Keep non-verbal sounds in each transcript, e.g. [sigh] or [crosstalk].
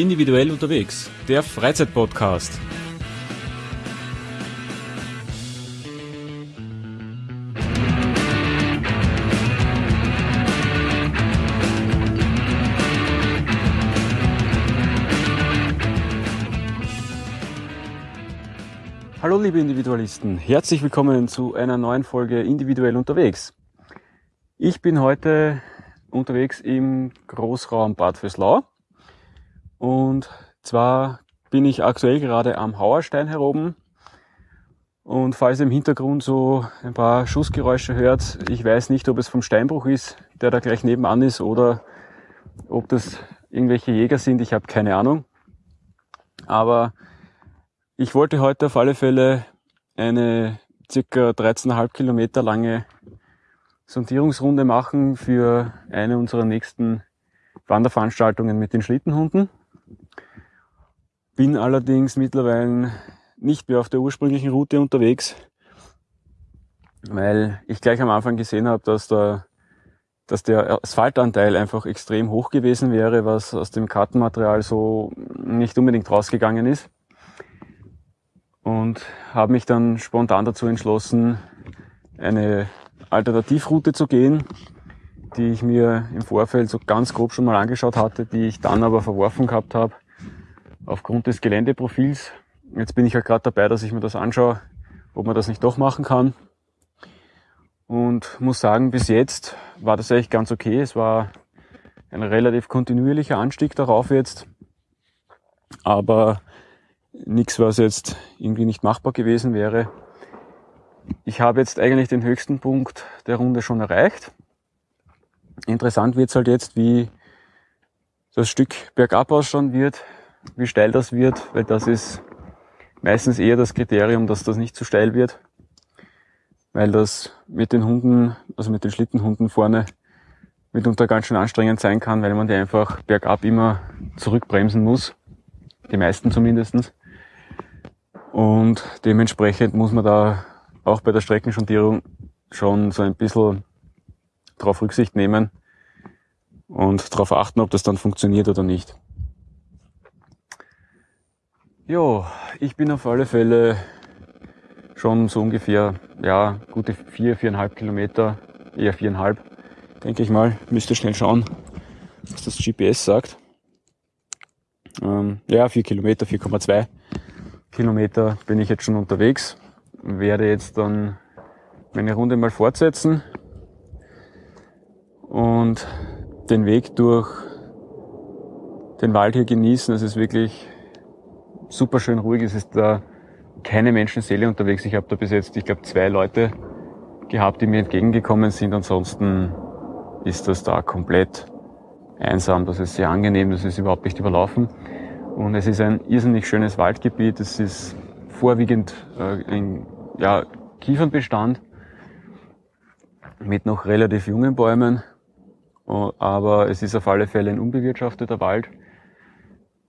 Individuell unterwegs, der Freizeitpodcast. Hallo liebe Individualisten, herzlich willkommen zu einer neuen Folge Individuell unterwegs. Ich bin heute unterwegs im Großraum Bad Vöslau und zwar bin ich aktuell gerade am Hauerstein heroben. Und falls ihr im Hintergrund so ein paar Schussgeräusche hört, ich weiß nicht, ob es vom Steinbruch ist, der da gleich nebenan ist, oder ob das irgendwelche Jäger sind, ich habe keine Ahnung. Aber ich wollte heute auf alle Fälle eine circa 13,5 Kilometer lange Sondierungsrunde machen für eine unserer nächsten Wanderveranstaltungen mit den Schlittenhunden. Bin allerdings mittlerweile nicht mehr auf der ursprünglichen Route unterwegs, weil ich gleich am Anfang gesehen habe, dass der, dass der Asphaltanteil einfach extrem hoch gewesen wäre, was aus dem Kartenmaterial so nicht unbedingt rausgegangen ist. Und habe mich dann spontan dazu entschlossen, eine Alternativroute zu gehen, die ich mir im Vorfeld so ganz grob schon mal angeschaut hatte, die ich dann aber verworfen gehabt habe, aufgrund des Geländeprofils. Jetzt bin ich ja halt gerade dabei, dass ich mir das anschaue, ob man das nicht doch machen kann. Und muss sagen, bis jetzt war das eigentlich ganz okay. Es war ein relativ kontinuierlicher Anstieg darauf jetzt. Aber nichts, was jetzt irgendwie nicht machbar gewesen wäre. Ich habe jetzt eigentlich den höchsten Punkt der Runde schon erreicht. Interessant wird es halt jetzt, wie das Stück bergab ausschauen wird, wie steil das wird, weil das ist meistens eher das Kriterium, dass das nicht zu steil wird, weil das mit den Hunden, also mit den Schlittenhunden vorne mitunter ganz schön anstrengend sein kann, weil man die einfach bergab immer zurückbremsen muss, die meisten zumindestens. Und dementsprechend muss man da auch bei der Streckenschondierung schon so ein bisschen darauf Rücksicht nehmen und darauf achten, ob das dann funktioniert oder nicht. Jo, ich bin auf alle Fälle schon so ungefähr, ja, gute vier, viereinhalb Kilometer, eher viereinhalb, denke ich mal. Müsste schnell schauen, was das GPS sagt. Ähm, ja, vier Kilometer, 4,2 Kilometer bin ich jetzt schon unterwegs. Werde jetzt dann meine Runde mal fortsetzen und den Weg durch den Wald hier genießen. Es ist wirklich super schön ruhig. Es ist da keine Menschenseele unterwegs. Ich habe da bis jetzt, ich glaube, zwei Leute gehabt, die mir entgegengekommen sind. Ansonsten ist das da komplett einsam. Das ist sehr angenehm. Das ist überhaupt nicht überlaufen. Und es ist ein irrsinnig schönes Waldgebiet. Es ist vorwiegend äh, ein ja, Kiefernbestand mit noch relativ jungen Bäumen. Aber es ist auf alle Fälle ein unbewirtschafteter Wald.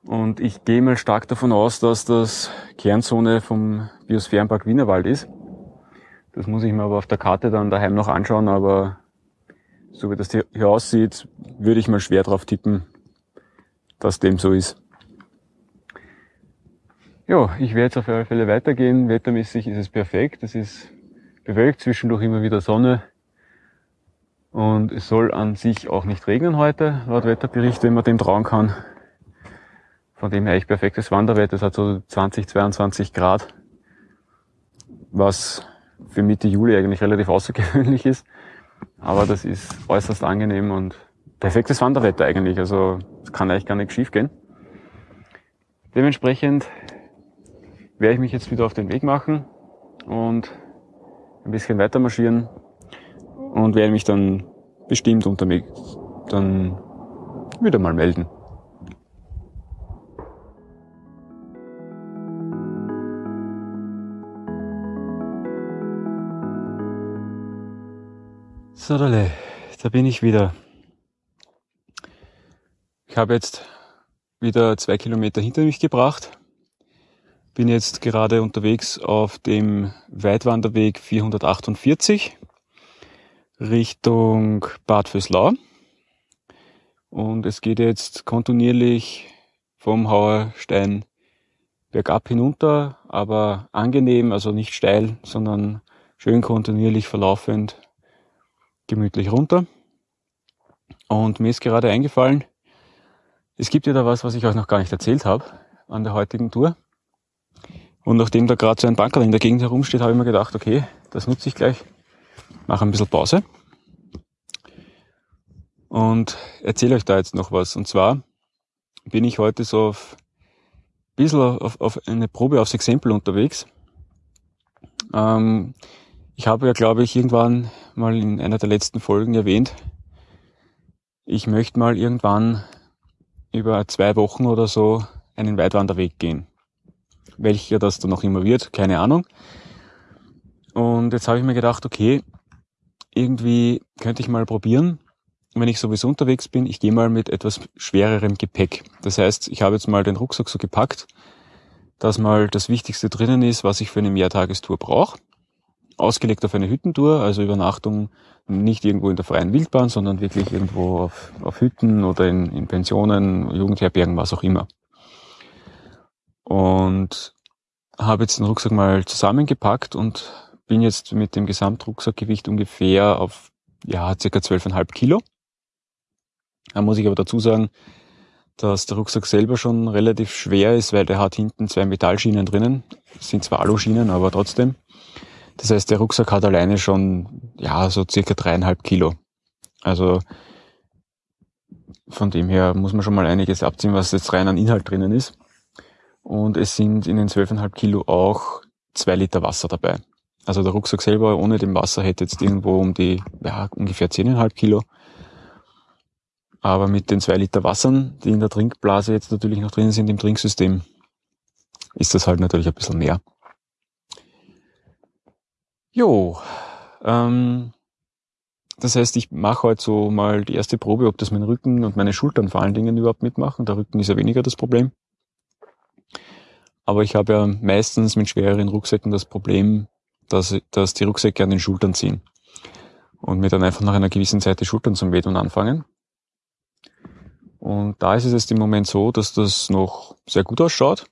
Und ich gehe mal stark davon aus, dass das Kernzone vom Biosphärenpark Wienerwald ist. Das muss ich mir aber auf der Karte dann daheim noch anschauen, aber so wie das hier aussieht, würde ich mal schwer drauf tippen, dass dem so ist. Ja, ich werde jetzt auf alle Fälle weitergehen. Wettermäßig ist es perfekt. Es ist bewölkt, zwischendurch immer wieder Sonne. Und es soll an sich auch nicht regnen heute, laut Wetterbericht, wenn man dem trauen kann. Von dem her echt perfektes Wanderwetter. Es hat so 20, 22 Grad, was für Mitte Juli eigentlich relativ außergewöhnlich ist. Aber das ist äußerst angenehm und perfektes Wanderwetter eigentlich. Also es kann eigentlich gar nicht schief gehen. Dementsprechend werde ich mich jetzt wieder auf den Weg machen und ein bisschen weiter marschieren und werde mich dann bestimmt unterwegs dann wieder mal melden. So, da bin ich wieder. Ich habe jetzt wieder zwei Kilometer hinter mich gebracht. Bin jetzt gerade unterwegs auf dem Weitwanderweg 448 Richtung Bad Vöslau. Und es geht jetzt kontinuierlich vom Hauerstein bergab hinunter, aber angenehm, also nicht steil, sondern schön kontinuierlich verlaufend, gemütlich runter. Und mir ist gerade eingefallen, es gibt ja da was, was ich euch noch gar nicht erzählt habe an der heutigen Tour. Und nachdem da gerade so ein Bankerl in der Gegend herumsteht, habe ich mir gedacht, okay, das nutze ich gleich, mache ein bisschen Pause und erzähle euch da jetzt noch was. Und zwar bin ich heute so auf ein bisschen auf, auf eine Probe aufs Exempel unterwegs. Ähm, ich habe ja, glaube ich, irgendwann mal in einer der letzten Folgen erwähnt, ich möchte mal irgendwann über zwei Wochen oder so einen Weitwanderweg gehen. Welcher das dann noch immer wird, keine Ahnung. Und jetzt habe ich mir gedacht, okay, irgendwie könnte ich mal probieren, wenn ich sowieso unterwegs bin, ich gehe mal mit etwas schwererem Gepäck. Das heißt, ich habe jetzt mal den Rucksack so gepackt, dass mal das Wichtigste drinnen ist, was ich für eine Mehrtagestour brauche. Ausgelegt auf eine Hüttentour, also Übernachtung nicht irgendwo in der freien Wildbahn, sondern wirklich irgendwo auf, auf Hütten oder in, in Pensionen, Jugendherbergen, was auch immer. Und habe jetzt den Rucksack mal zusammengepackt und bin jetzt mit dem Gesamtrucksackgewicht ungefähr auf ja, circa 12,5 Kilo. Da muss ich aber dazu sagen, dass der Rucksack selber schon relativ schwer ist, weil der hat hinten zwei Metallschienen drinnen. Das sind zwar Aluschienen, aber trotzdem. Das heißt, der Rucksack hat alleine schon, ja, so circa dreieinhalb Kilo. Also, von dem her muss man schon mal einiges abziehen, was jetzt rein an Inhalt drinnen ist. Und es sind in den zwölfeinhalb Kilo auch zwei Liter Wasser dabei. Also der Rucksack selber ohne dem Wasser hätte jetzt irgendwo um die, ja, ungefähr zehneinhalb Kilo. Aber mit den zwei Liter Wassern, die in der Trinkblase jetzt natürlich noch drin sind im Trinksystem, ist das halt natürlich ein bisschen mehr. Jo, ähm, das heißt, ich mache heute so mal die erste Probe, ob das mein Rücken und meine Schultern vor allen Dingen überhaupt mitmachen. Der Rücken ist ja weniger das Problem. Aber ich habe ja meistens mit schwereren Rucksäcken das Problem, dass, dass die Rucksäcke an den Schultern ziehen. Und mir dann einfach nach einer gewissen Zeit die Schultern zum Wehtun anfangen. Und da ist es jetzt im Moment so, dass das noch sehr gut ausschaut.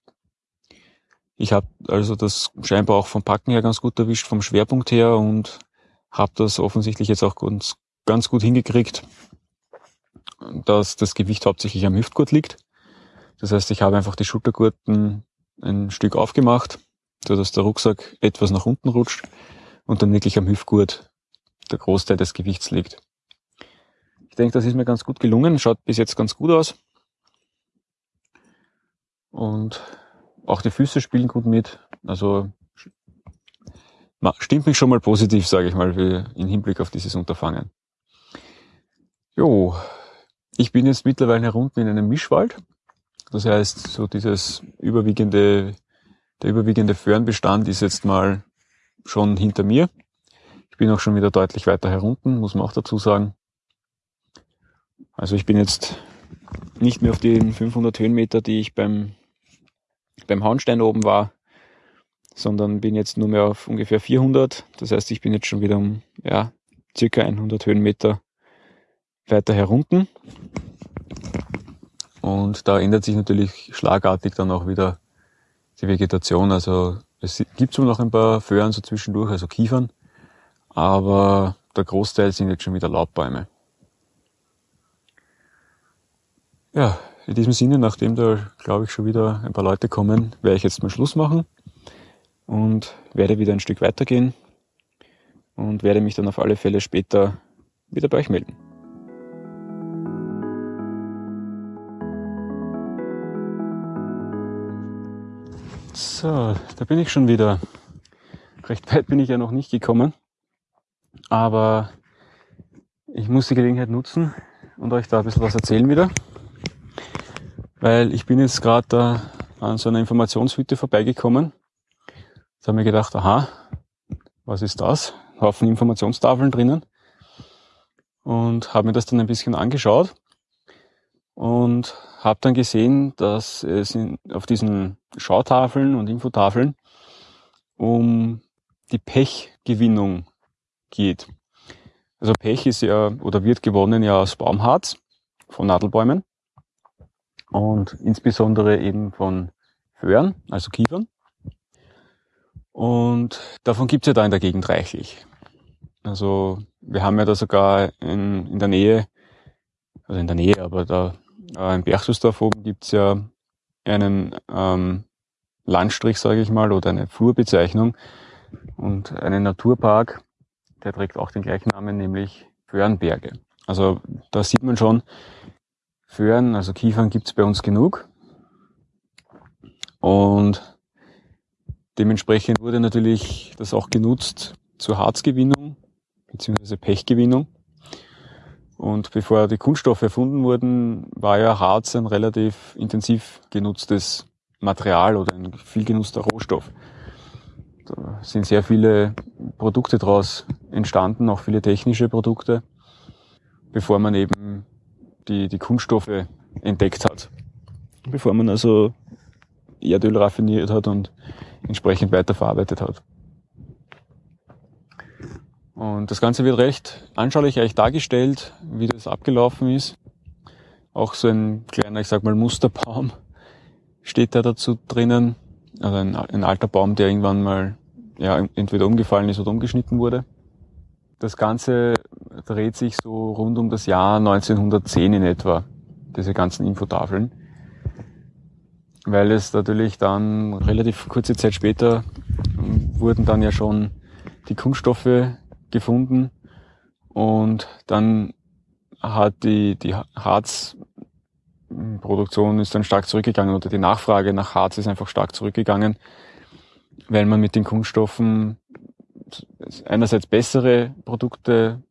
Ich habe also das scheinbar auch vom Packen her ganz gut erwischt, vom Schwerpunkt her und habe das offensichtlich jetzt auch ganz, ganz gut hingekriegt, dass das Gewicht hauptsächlich am Hüftgurt liegt. Das heißt, ich habe einfach die Schultergurten ein Stück aufgemacht, so dass der Rucksack etwas nach unten rutscht und dann wirklich am Hüftgurt der Großteil des Gewichts liegt denke, das ist mir ganz gut gelungen. Schaut bis jetzt ganz gut aus. Und auch die Füße spielen gut mit. Also stimmt mich schon mal positiv, sage ich mal, im Hinblick auf dieses Unterfangen. Jo, ich bin jetzt mittlerweile herunten in einem Mischwald. Das heißt, so dieses überwiegende, der überwiegende Föhrenbestand ist jetzt mal schon hinter mir. Ich bin auch schon wieder deutlich weiter herunten, muss man auch dazu sagen. Also ich bin jetzt nicht mehr auf den 500 Höhenmeter, die ich beim, beim Hauenstein oben war, sondern bin jetzt nur mehr auf ungefähr 400. Das heißt, ich bin jetzt schon wieder um ja, circa 100 Höhenmeter weiter herunten. Und da ändert sich natürlich schlagartig dann auch wieder die Vegetation. Also es gibt zwar noch ein paar Föhren so zwischendurch, also Kiefern, aber der Großteil sind jetzt schon wieder Laubbäume. Ja, in diesem Sinne, nachdem da, glaube ich, schon wieder ein paar Leute kommen, werde ich jetzt mal Schluss machen und werde wieder ein Stück weitergehen und werde mich dann auf alle Fälle später wieder bei euch melden. So, da bin ich schon wieder. Recht weit bin ich ja noch nicht gekommen, aber ich muss die Gelegenheit nutzen und euch da ein bisschen was erzählen wieder weil ich bin jetzt gerade da an so einer Informationshütte vorbeigekommen. Jetzt habe ich mir gedacht, aha, was ist das? Haufen Informationstafeln drinnen. Und habe mir das dann ein bisschen angeschaut und habe dann gesehen, dass es in, auf diesen Schautafeln und Infotafeln um die Pechgewinnung geht. Also Pech ist ja oder wird gewonnen ja aus Baumharz von Nadelbäumen. Und insbesondere eben von Föhren, also Kiefern. Und davon gibt's ja da in der Gegend reichlich. Also wir haben ja da sogar in, in der Nähe, also in der Nähe, aber da äh, in Berchtusdorf oben gibt's ja einen ähm, Landstrich, sage ich mal, oder eine Flurbezeichnung und einen Naturpark, der trägt auch den gleichen Namen, nämlich Föhrenberge. Also da sieht man schon, Föhren, also Kiefern gibt's bei uns genug. Und dementsprechend wurde natürlich das auch genutzt zur Harzgewinnung bzw. Pechgewinnung. Und bevor die Kunststoffe erfunden wurden, war ja Harz ein relativ intensiv genutztes Material oder ein viel genutzter Rohstoff. Da sind sehr viele Produkte daraus entstanden, auch viele technische Produkte, bevor man eben die, die Kunststoffe entdeckt hat. Bevor man also Erdöl raffiniert hat und entsprechend weiterverarbeitet hat. Und das Ganze wird recht anschaulich eigentlich dargestellt, wie das abgelaufen ist. Auch so ein kleiner, ich sag mal, Musterbaum steht da dazu drinnen. Also ein, ein alter Baum, der irgendwann mal ja, entweder umgefallen ist oder umgeschnitten wurde. Das Ganze dreht sich so rund um das Jahr 1910 in etwa, diese ganzen Infotafeln. Weil es natürlich dann relativ kurze Zeit später wurden dann ja schon die Kunststoffe gefunden und dann hat die, die Harzproduktion ist dann stark zurückgegangen oder die Nachfrage nach Harz ist einfach stark zurückgegangen, weil man mit den Kunststoffen einerseits bessere Produkte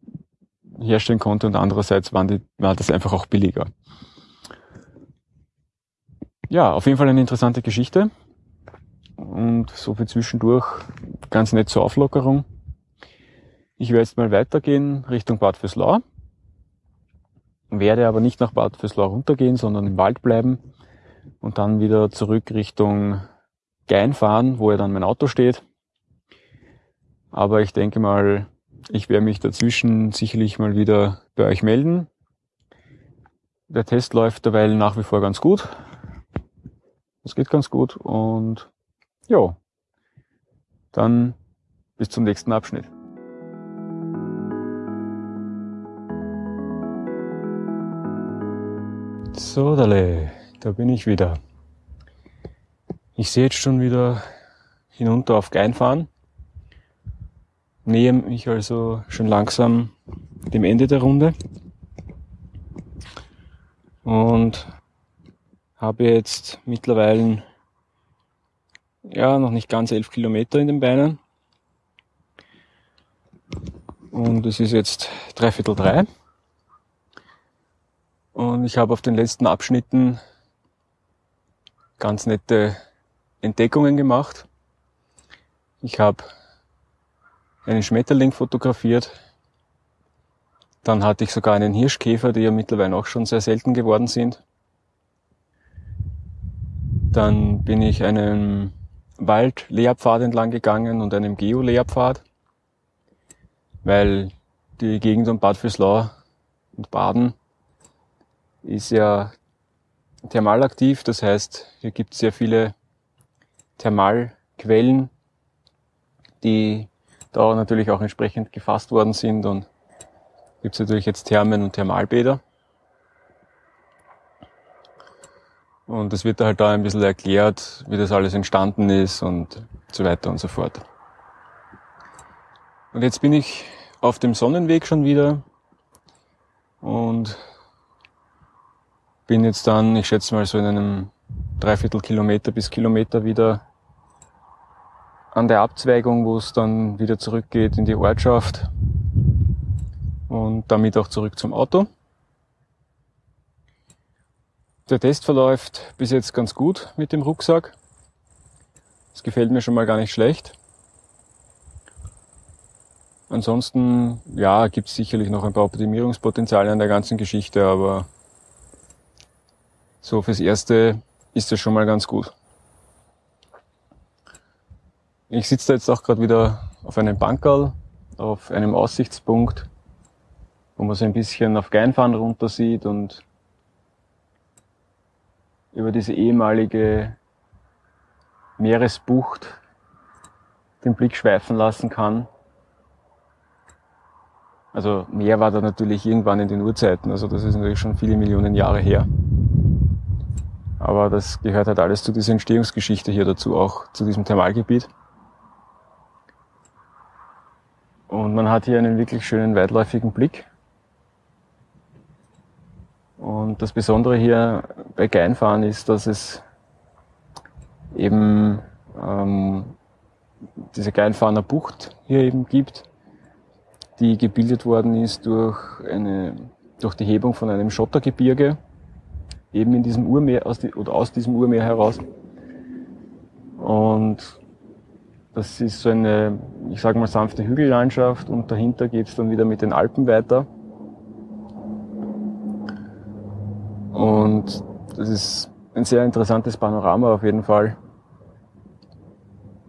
herstellen konnte und andererseits waren die, war das einfach auch billiger. Ja, auf jeden Fall eine interessante Geschichte und so viel zwischendurch ganz nett zur Auflockerung. Ich werde jetzt mal weitergehen Richtung Bad Fürslau. Werde aber nicht nach Bad Fürslau runtergehen, sondern im Wald bleiben und dann wieder zurück Richtung Gein fahren, wo ja dann mein Auto steht. Aber ich denke mal, ich werde mich dazwischen sicherlich mal wieder bei euch melden. Der Test läuft derweil nach wie vor ganz gut. Es geht ganz gut und ja, dann bis zum nächsten Abschnitt. So, Dale, da bin ich wieder. Ich sehe jetzt schon wieder hinunter auf Geinfahren. Nähe mich also schon langsam dem Ende der Runde. Und habe jetzt mittlerweile ja noch nicht ganz elf Kilometer in den Beinen. Und es ist jetzt dreiviertel drei. Und ich habe auf den letzten Abschnitten ganz nette Entdeckungen gemacht. Ich habe einen Schmetterling fotografiert. Dann hatte ich sogar einen Hirschkäfer, die ja mittlerweile auch schon sehr selten geworden sind. Dann bin ich einen Wald-Lehrpfad entlang gegangen und einem Geo-Lehrpfad, weil die Gegend um Bad Fürslau und Baden ist ja thermalaktiv, das heißt, hier gibt es sehr viele Thermalquellen, die da natürlich auch entsprechend gefasst worden sind und gibt es natürlich jetzt Thermen und Thermalbäder. Und es wird halt da ein bisschen erklärt, wie das alles entstanden ist und so weiter und so fort. Und jetzt bin ich auf dem Sonnenweg schon wieder und bin jetzt dann, ich schätze mal so in einem Dreiviertel Kilometer bis Kilometer wieder an der Abzweigung, wo es dann wieder zurückgeht in die Ortschaft und damit auch zurück zum Auto. Der Test verläuft bis jetzt ganz gut mit dem Rucksack. Das gefällt mir schon mal gar nicht schlecht. Ansonsten, ja, gibt es sicherlich noch ein paar Optimierungspotenziale an der ganzen Geschichte, aber so fürs Erste ist das schon mal ganz gut. Ich sitze da jetzt auch gerade wieder auf einem Bankerl, auf einem Aussichtspunkt, wo man so ein bisschen auf Geinfahren runter sieht und über diese ehemalige Meeresbucht den Blick schweifen lassen kann. Also Meer war da natürlich irgendwann in den Urzeiten, also das ist natürlich schon viele Millionen Jahre her. Aber das gehört halt alles zu dieser Entstehungsgeschichte hier dazu, auch zu diesem Thermalgebiet. Und man hat hier einen wirklich schönen weitläufigen Blick. Und das Besondere hier bei Geinfahren ist, dass es eben ähm, diese Geinfahrener Bucht hier eben gibt, die gebildet worden ist durch eine, durch die Hebung von einem Schottergebirge, eben in diesem Urmeer, aus die, oder aus diesem Urmeer heraus. Und das ist so eine, ich sage mal, sanfte Hügellandschaft und dahinter geht's dann wieder mit den Alpen weiter. Und das ist ein sehr interessantes Panorama auf jeden Fall.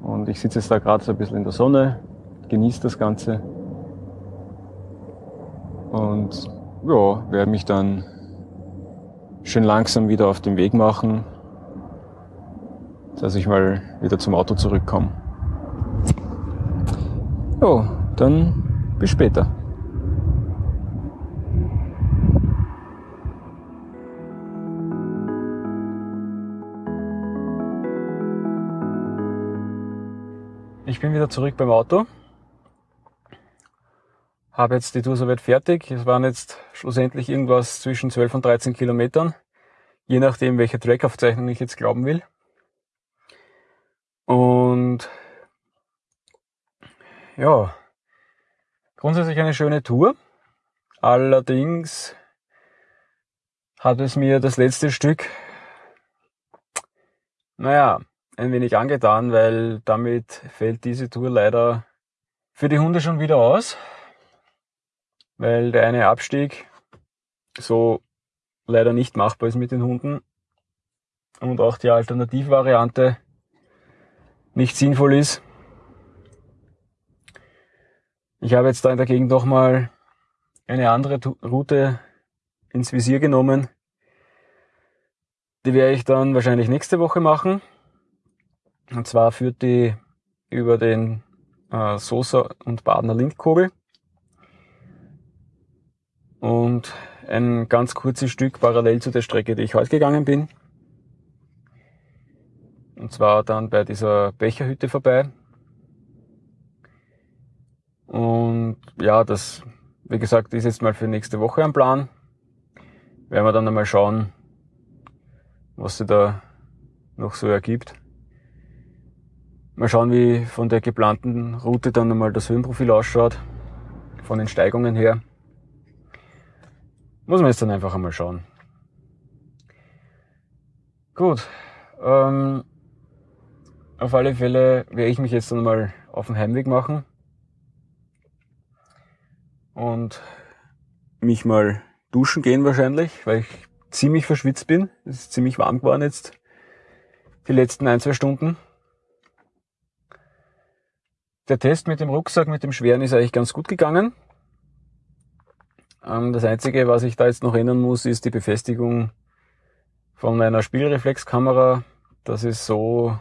Und ich sitze jetzt da gerade so ein bisschen in der Sonne, genieße das Ganze. Und ja, werde mich dann schön langsam wieder auf den Weg machen, dass ich mal wieder zum Auto zurückkomme. Ja, dann bis später. Ich bin wieder zurück beim Auto. Habe jetzt die Tour soweit fertig. Es waren jetzt schlussendlich irgendwas zwischen 12 und 13 Kilometern. Je nachdem, welche Trackaufzeichnung ich jetzt glauben will. Und ja, grundsätzlich eine schöne Tour. Allerdings hat es mir das letzte Stück, naja, ein wenig angetan, weil damit fällt diese Tour leider für die Hunde schon wieder aus, weil der eine Abstieg so leider nicht machbar ist mit den Hunden und auch die Alternativvariante nicht sinnvoll ist. Ich habe jetzt da dagegen doch mal eine andere Route ins Visier genommen. Die werde ich dann wahrscheinlich nächste Woche machen. Und zwar führt die über den äh, Sosa und Badener Lindkogel. Und ein ganz kurzes Stück parallel zu der Strecke, die ich heute gegangen bin. Und zwar dann bei dieser Becherhütte vorbei. Und ja, das, wie gesagt, ist jetzt mal für nächste Woche ein Plan. Werden wir dann einmal schauen, was sich da noch so ergibt. Mal schauen, wie von der geplanten Route dann einmal das Höhenprofil ausschaut. Von den Steigungen her. Muss man jetzt dann einfach einmal schauen. Gut. Ähm, auf alle Fälle werde ich mich jetzt dann mal auf den Heimweg machen. Und mich mal duschen gehen wahrscheinlich, weil ich ziemlich verschwitzt bin. Es ist ziemlich warm geworden jetzt. Die letzten ein, zwei Stunden. Der Test mit dem Rucksack, mit dem schweren, ist eigentlich ganz gut gegangen. Ähm, das Einzige, was ich da jetzt noch ändern muss, ist die Befestigung von meiner Spielreflexkamera. Das ist so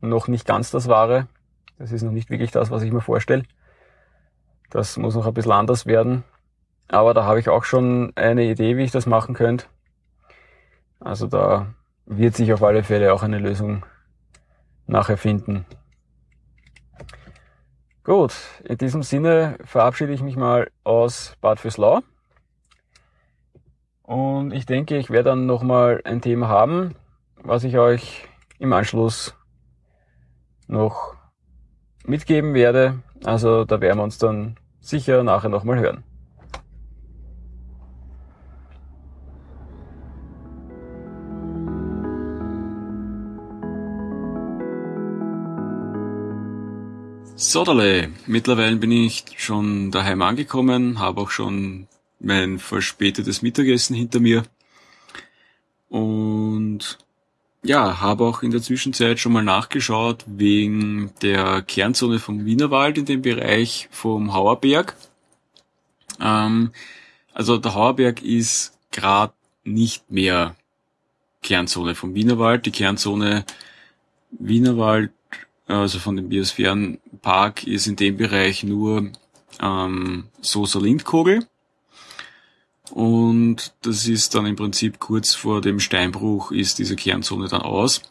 noch nicht ganz das Wahre. Das ist noch nicht wirklich das, was ich mir vorstelle. Das muss noch ein bisschen anders werden. Aber da habe ich auch schon eine Idee, wie ich das machen könnte. Also da wird sich auf alle Fälle auch eine Lösung nachher finden. Gut, in diesem Sinne verabschiede ich mich mal aus Bad Fürslau. Und ich denke, ich werde dann nochmal ein Thema haben, was ich euch im Anschluss noch mitgeben werde. Also da werden wir uns dann sicher nachher nochmal hören. Sodale, mittlerweile bin ich schon daheim angekommen, habe auch schon mein verspätetes Mittagessen hinter mir und ja, habe auch in der Zwischenzeit schon mal nachgeschaut wegen der Kernzone vom Wienerwald in dem Bereich vom Hauerberg. Ähm, also der Hauerberg ist gerade nicht mehr Kernzone vom Wienerwald. Die Kernzone Wienerwald, also von dem Biosphärenpark, ist in dem Bereich nur ähm, Sosa Lindkogel. Und das ist dann im Prinzip kurz vor dem Steinbruch ist diese Kernzone dann aus.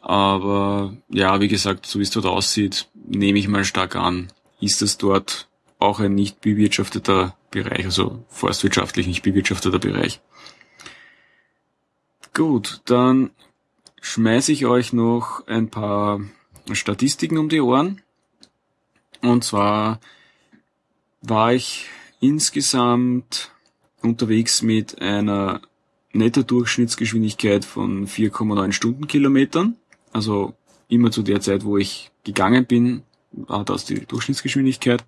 Aber ja, wie gesagt, so wie es dort aussieht, nehme ich mal stark an, ist es dort auch ein nicht bewirtschafteter Bereich, also forstwirtschaftlich nicht bewirtschafteter Bereich. Gut, dann schmeiße ich euch noch ein paar Statistiken um die Ohren. Und zwar war ich insgesamt unterwegs mit einer Netto-Durchschnittsgeschwindigkeit von 4,9 Stundenkilometern. Also immer zu der Zeit, wo ich gegangen bin, war das die Durchschnittsgeschwindigkeit.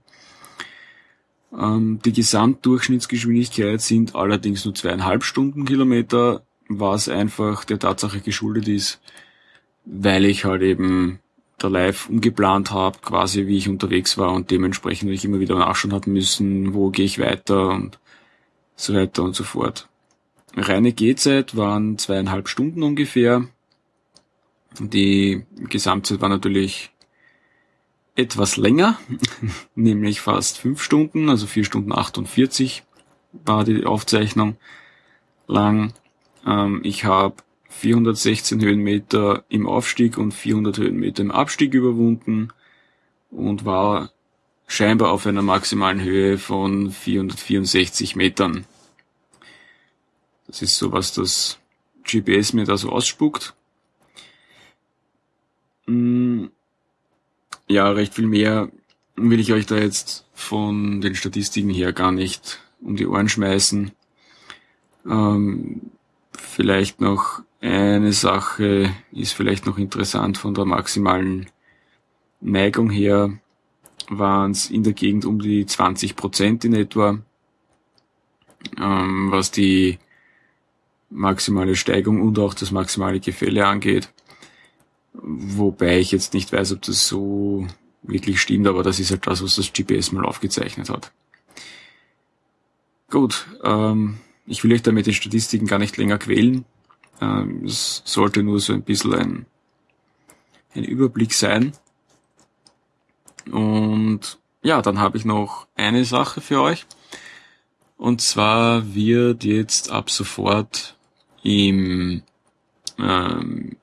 Ähm, die Gesamtdurchschnittsgeschwindigkeit sind allerdings nur zweieinhalb Stundenkilometer, was einfach der Tatsache geschuldet ist, weil ich halt eben da live umgeplant habe, quasi wie ich unterwegs war und dementsprechend ich immer wieder nachschauen habe müssen, wo gehe ich weiter und so weiter und so fort. Reine Gehzeit waren zweieinhalb Stunden ungefähr. Die Gesamtzeit war natürlich etwas länger, [laughs] nämlich fast fünf Stunden, also vier Stunden 48 war die Aufzeichnung lang. Ähm, ich habe 416 Höhenmeter im Aufstieg und 400 Höhenmeter im Abstieg überwunden und war scheinbar auf einer maximalen Höhe von 464 Metern. Das ist so, was das GPS mir da so ausspuckt. Mm, ja, recht viel mehr will ich euch da jetzt von den Statistiken her gar nicht um die Ohren schmeißen. Ähm, vielleicht noch eine Sache ist vielleicht noch interessant von der maximalen Neigung her waren es in der Gegend um die 20 Prozent in etwa, ähm, was die maximale Steigung und auch das maximale Gefälle angeht. Wobei ich jetzt nicht weiß, ob das so wirklich stimmt, aber das ist halt das, was das GPS mal aufgezeichnet hat. Gut, ähm, ich will euch da mit den Statistiken gar nicht länger quälen. Ähm, es sollte nur so ein bisschen ein, ein Überblick sein. Und ja, dann habe ich noch eine Sache für euch. Und zwar wird jetzt ab sofort im, ähm,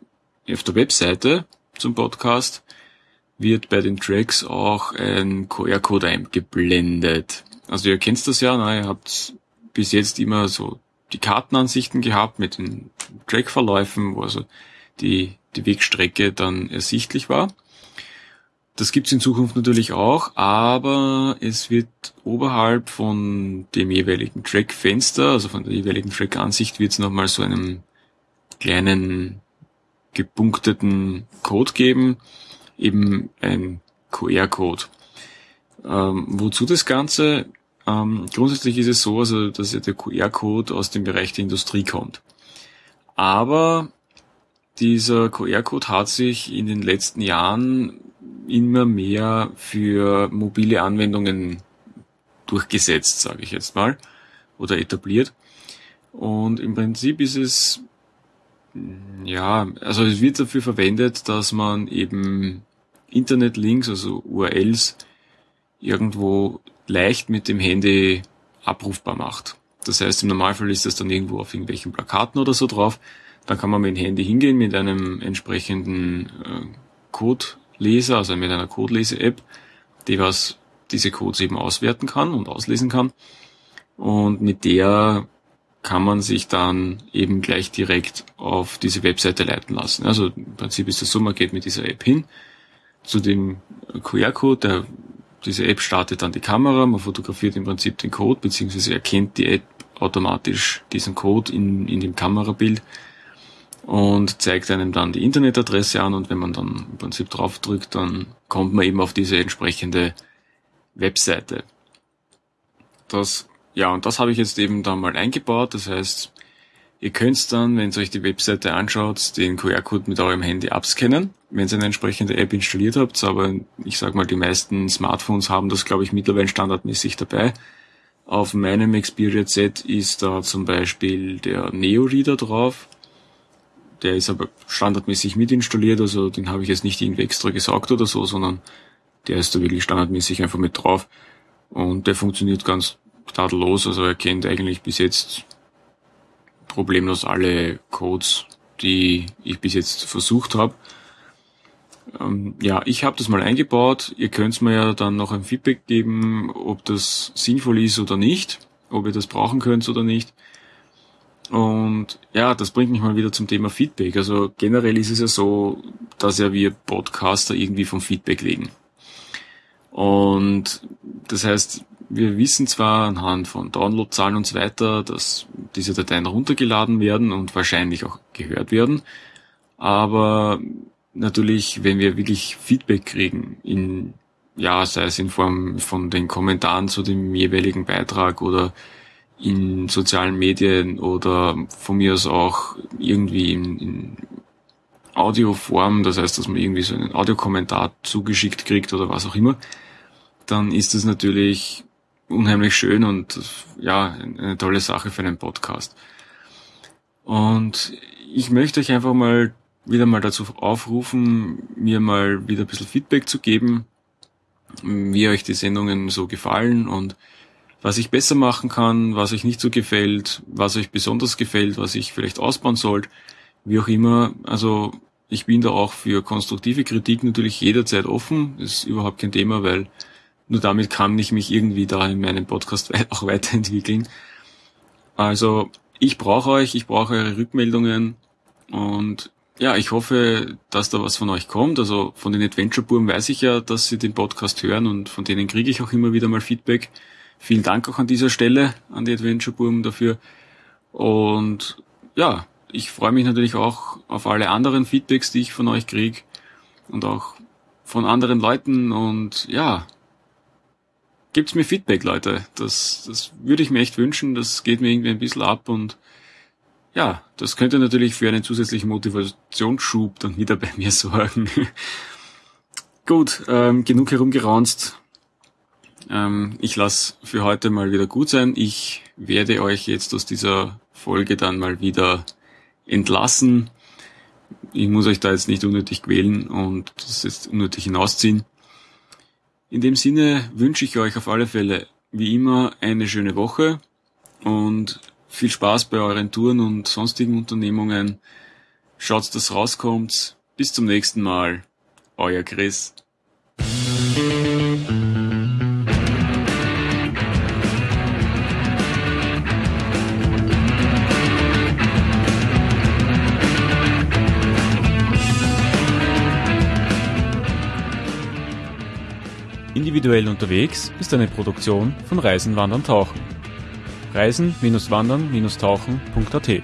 auf der Webseite zum Podcast wird bei den Tracks auch ein QR-Code eingeblendet. Also ihr kennt das ja, ne? ihr habt bis jetzt immer so die Kartenansichten gehabt mit den Trackverläufen, wo also die, die Wegstrecke dann ersichtlich war. Das gibt's in Zukunft natürlich auch, aber es wird oberhalb von dem jeweiligen Track-Fenster, also von der jeweiligen Track-Ansicht, wird es nochmal so einen kleinen gepunkteten Code geben, eben ein QR-Code. Ähm, wozu das Ganze? Ähm, grundsätzlich ist es so, also, dass ja der QR-Code aus dem Bereich der Industrie kommt. Aber dieser QR-Code hat sich in den letzten Jahren immer mehr für mobile Anwendungen durchgesetzt, sage ich jetzt mal, oder etabliert. Und im Prinzip ist es, ja, also es wird dafür verwendet, dass man eben Internetlinks, also URLs, irgendwo leicht mit dem Handy abrufbar macht. Das heißt, im Normalfall ist das dann irgendwo auf irgendwelchen Plakaten oder so drauf. Dann kann man mit dem Handy hingehen mit einem entsprechenden äh, Code Leser, also mit einer Codelese-App, die was diese Codes eben auswerten kann und auslesen kann. Und mit der kann man sich dann eben gleich direkt auf diese Webseite leiten lassen. Also im Prinzip ist das so, man geht mit dieser App hin zu dem QR-Code, der, diese App startet dann die Kamera, man fotografiert im Prinzip den Code, beziehungsweise erkennt die App automatisch diesen Code in, in dem Kamerabild und zeigt einem dann die Internetadresse an und wenn man dann im Prinzip draufdrückt, dann kommt man eben auf diese entsprechende Webseite. Das, ja, und das habe ich jetzt eben da mal eingebaut. Das heißt, ihr könnt dann, wenn ihr euch die Webseite anschaut, den QR-Code mit eurem Handy abscannen, wenn ihr eine entsprechende App installiert habt. Aber ich sag mal, die meisten Smartphones haben das, glaube ich, mittlerweile standardmäßig dabei. Auf meinem Xperia Z ist da zum Beispiel der Neo Reader drauf der ist aber standardmäßig mit installiert, also den habe ich jetzt nicht irgendwie extra gesagt oder so, sondern der ist da wirklich standardmäßig einfach mit drauf. Und der funktioniert ganz tadellos, also er kennt eigentlich bis jetzt problemlos alle Codes, die ich bis jetzt versucht habe. Ähm, ja, ich habe das mal eingebaut. Ihr könnt mir ja dann noch ein Feedback geben, ob das sinnvoll ist oder nicht, ob ihr das brauchen könnt oder nicht. Und ja, das bringt mich mal wieder zum Thema Feedback. Also generell ist es ja so, dass ja wir Podcaster irgendwie vom Feedback legen. Und das heißt, wir wissen zwar anhand von Downloadzahlen und so weiter, dass diese Dateien runtergeladen werden und wahrscheinlich auch gehört werden, aber natürlich, wenn wir wirklich Feedback kriegen, in, ja, sei es in Form von den Kommentaren zu dem jeweiligen Beitrag oder in sozialen Medien oder von mir aus auch irgendwie in, in Audioform, das heißt, dass man irgendwie so einen Audiokommentar zugeschickt kriegt oder was auch immer, dann ist das natürlich unheimlich schön und ja, eine tolle Sache für einen Podcast. Und ich möchte euch einfach mal wieder mal dazu aufrufen, mir mal wieder ein bisschen Feedback zu geben, wie euch die Sendungen so gefallen und was ich besser machen kann, was euch nicht so gefällt, was euch besonders gefällt, was ich vielleicht ausbauen sollte, wie auch immer. Also ich bin da auch für konstruktive Kritik natürlich jederzeit offen. Ist überhaupt kein Thema, weil nur damit kann ich mich irgendwie da in meinem Podcast [laughs] auch weiterentwickeln. Also ich brauche euch, ich brauche eure Rückmeldungen und ja, ich hoffe, dass da was von euch kommt. Also von den Adventure Buben weiß ich ja, dass sie den Podcast hören und von denen kriege ich auch immer wieder mal Feedback. Vielen Dank auch an dieser Stelle an die Adventure Buben dafür. Und ja, ich freue mich natürlich auch auf alle anderen Feedbacks, die ich von euch kriege und auch von anderen Leuten und ja, gibt's mir Feedback, Leute. Das, das würde ich mir echt wünschen. Das geht mir irgendwie ein bisschen ab und ja, das könnte natürlich für einen zusätzlichen Motivationsschub dann wieder [laughs] bei mir sorgen. gut, ähm, genug herumgeraunzt. Ähm, ich lasse für heute mal wieder gut sein. Ich werde euch jetzt aus dieser Folge dann mal wieder entlassen. Ich muss euch da jetzt nicht unnötig quälen und das jetzt unnötig hinausziehen. In dem Sinne wünsche ich euch auf alle Fälle wie immer eine schöne Woche und viel Spaß bei euren Touren und sonstigen Unternehmungen. Schaut, dass rauskommt. Bis zum nächsten Mal. Euer Chris. Individuell unterwegs ist eine Produktion von Reisen, Wandern, Tauchen reisen-wandern-tauchen.at